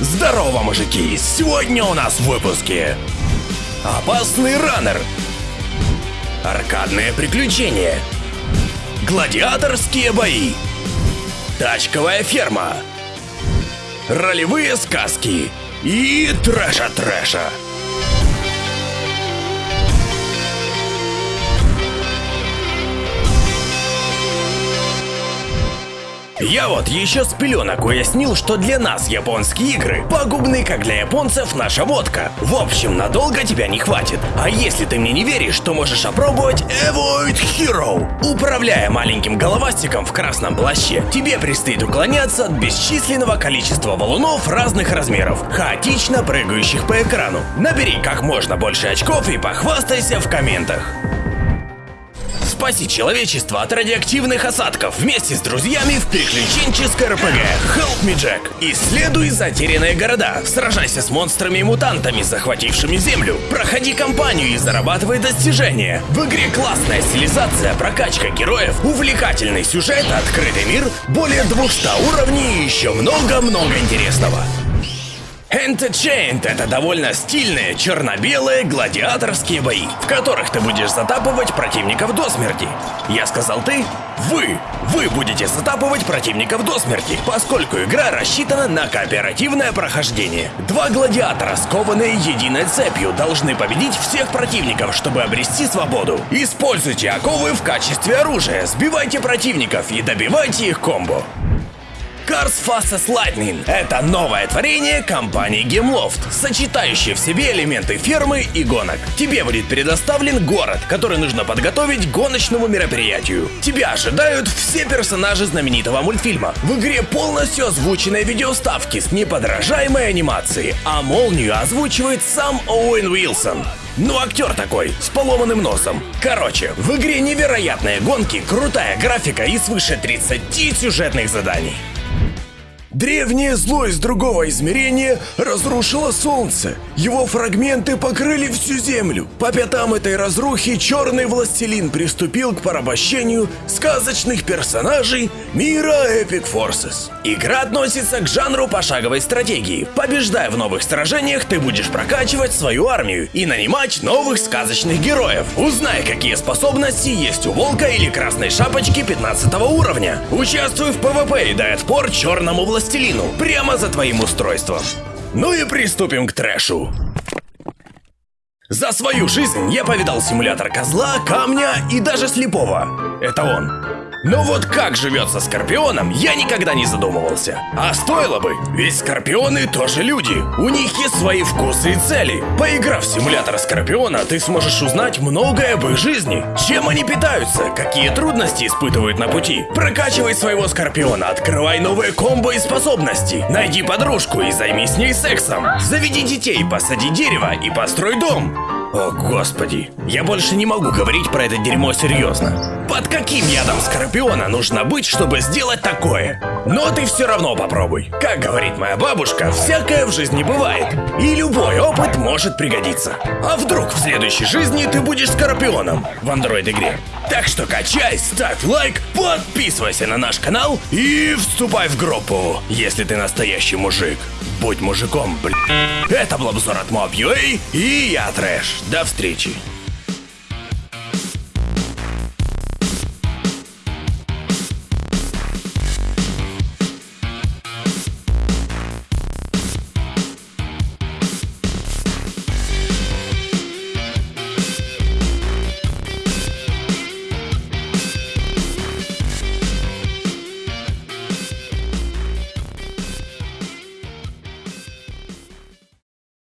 Здорово, мужики! Сегодня у нас в выпуске Опасный раннер Аркадные приключения Гладиаторские бои. Тачковая ферма. Ролевые сказки. И трэша-трэша Я вот еще с пеленок уяснил, что для нас японские игры пагубны, как для японцев наша водка. В общем, надолго тебя не хватит. А если ты мне не веришь, то можешь опробовать Avoid Hero. Управляя маленьким головастиком в красном плаще, тебе предстоит уклоняться от бесчисленного количества валунов разных размеров, хаотично прыгающих по экрану. Набери как можно больше очков и похвастайся в комментах. Спаси человечество от радиоактивных осадков вместе с друзьями в приключенческой РПГ Help Me Jack. Исследуй затерянные города, сражайся с монстрами и мутантами, захватившими Землю, проходи кампанию и зарабатывай достижения. В игре классная стилизация, прокачка героев, увлекательный сюжет, открытый мир, более 200 уровней и еще много-много интересного. Entertained — это довольно стильные черно-белые гладиаторские бои, в которых ты будешь затапывать противников до смерти. Я сказал ты? Вы! Вы будете затапывать противников до смерти, поскольку игра рассчитана на кооперативное прохождение. Два гладиатора, скованные единой цепью, должны победить всех противников, чтобы обрести свободу. Используйте оковы в качестве оружия, сбивайте противников и добивайте их комбо. Cars Fastest Lightning – это новое творение компании Gameloft, сочетающее в себе элементы фермы и гонок. Тебе будет предоставлен город, который нужно подготовить к гоночному мероприятию. Тебя ожидают все персонажи знаменитого мультфильма. В игре полностью озвученные видеоставки с неподражаемой анимацией, а молнию озвучивает сам Оуэн Уилсон. Ну, актер такой, с поломанным носом. Короче, в игре невероятные гонки, крутая графика и свыше 30 сюжетных заданий. Древнее зло из другого измерения разрушило Солнце. Его фрагменты покрыли всю Землю. По пятам этой разрухи черный властелин приступил к порабощению сказочных персонажей мира Epic Forces. Игра относится к жанру пошаговой стратегии. Побеждая в новых сражениях, ты будешь прокачивать свою армию и нанимать новых сказочных героев. Узнай, какие способности есть у Волка или Красной Шапочки 15 уровня. Участвуй в PvP и дай отпор черному властелину властелину прямо за твоим устройством. Ну и приступим к трэшу. За свою жизнь я повидал симулятор козла, камня и даже слепого. Это он. Но вот как живется Скорпионом, я никогда не задумывался. А стоило бы, ведь Скорпионы тоже люди. У них есть свои вкусы и цели. Поиграв в симулятор Скорпиона, ты сможешь узнать многое об их жизни. Чем они питаются, какие трудности испытывают на пути. Прокачивай своего Скорпиона, открывай новые комбо и способности. Найди подружку и займись с ней сексом. Заведи детей, посади дерево и построй дом. О, господи. Я больше не могу говорить про это дерьмо серьезно. Под каким ядом Скорпиона нужно быть, чтобы сделать такое? Но ты все равно попробуй. Как говорит моя бабушка, всякое в жизни бывает. И любой опыт может пригодиться. А вдруг в следующей жизни ты будешь Скорпионом в андроид-игре? Так что качай, ставь лайк, подписывайся на наш канал и вступай в группу, если ты настоящий мужик. Будь мужиком, блин. Это был обзор от Mob.ua и я Трэш. До встречи.